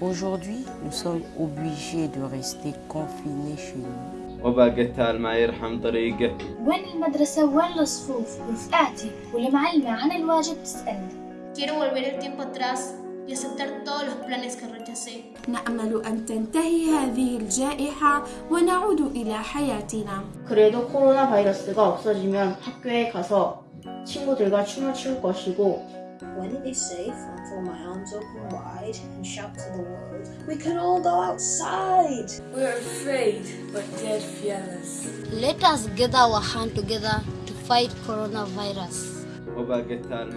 Aujourd'hui, nous sommes obligés de rester confinés chez nous. وبا قتال ما يرحم طريقه وين المدرسة وين الصفوف رفقاتي والمعلمة عن الواجب تسألني Quiero volver el tiempo atrás y aceptar todos los planes que rechacé. نأمل أن تنتهي هذه الجائحة ونعود إلى حياتنا. 그래도 코로나 바이러스가 없어지면 학교에 가서 친구들과 춤을 출 것이고 When it is safe, I'll throw my arms open wide and shout to the world, We can all go outside! We're afraid, but dead fearless. Let us gather our hand together to fight coronavirus. وبقتال